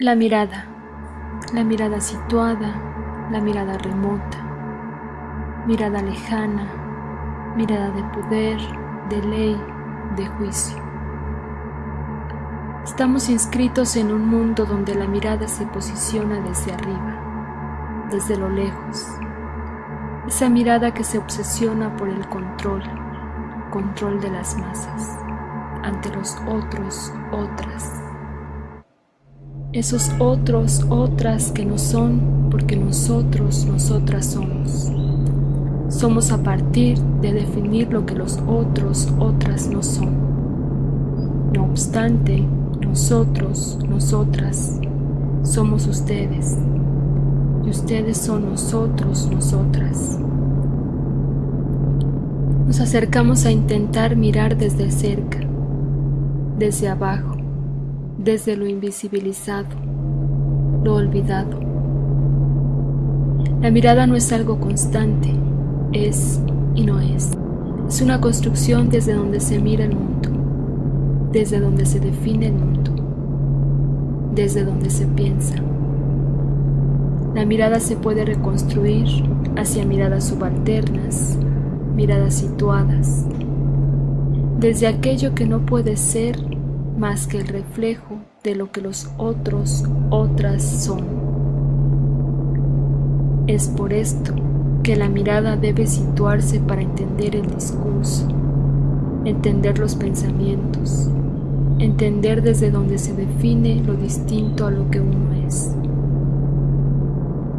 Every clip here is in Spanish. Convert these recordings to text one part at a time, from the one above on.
La mirada, la mirada situada, la mirada remota, mirada lejana, mirada de poder, de ley, de juicio. Estamos inscritos en un mundo donde la mirada se posiciona desde arriba, desde lo lejos. Esa mirada que se obsesiona por el control, control de las masas, ante los otros, otras esos otros, otras que no son porque nosotros, nosotras somos. Somos a partir de definir lo que los otros, otras no son. No obstante, nosotros, nosotras, somos ustedes. Y ustedes son nosotros, nosotras. Nos acercamos a intentar mirar desde cerca, desde abajo desde lo invisibilizado, lo olvidado. La mirada no es algo constante, es y no es. Es una construcción desde donde se mira el mundo, desde donde se define el mundo, desde donde se piensa. La mirada se puede reconstruir hacia miradas subalternas, miradas situadas, desde aquello que no puede ser más que el reflejo de lo que los otros, otras son. Es por esto que la mirada debe situarse para entender el discurso, entender los pensamientos, entender desde donde se define lo distinto a lo que uno es.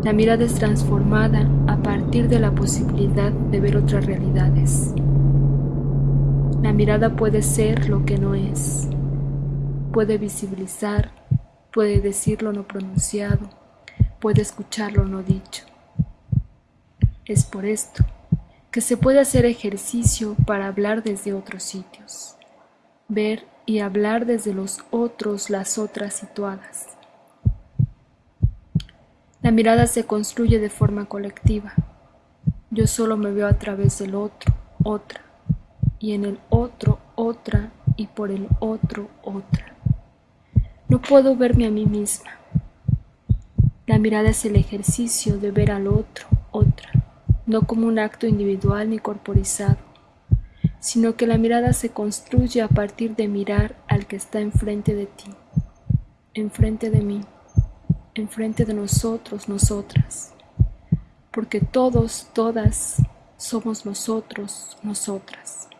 La mirada es transformada a partir de la posibilidad de ver otras realidades. La mirada puede ser lo que no es, puede visibilizar, puede decir lo no pronunciado, puede escuchar lo no dicho. Es por esto que se puede hacer ejercicio para hablar desde otros sitios, ver y hablar desde los otros, las otras situadas. La mirada se construye de forma colectiva. Yo solo me veo a través del otro, otra, y en el otro, otra, y por el otro, otra. No puedo verme a mí misma. La mirada es el ejercicio de ver al otro, otra, no como un acto individual ni corporizado, sino que la mirada se construye a partir de mirar al que está enfrente de ti, enfrente de mí, enfrente de nosotros, nosotras, porque todos, todas somos nosotros, nosotras.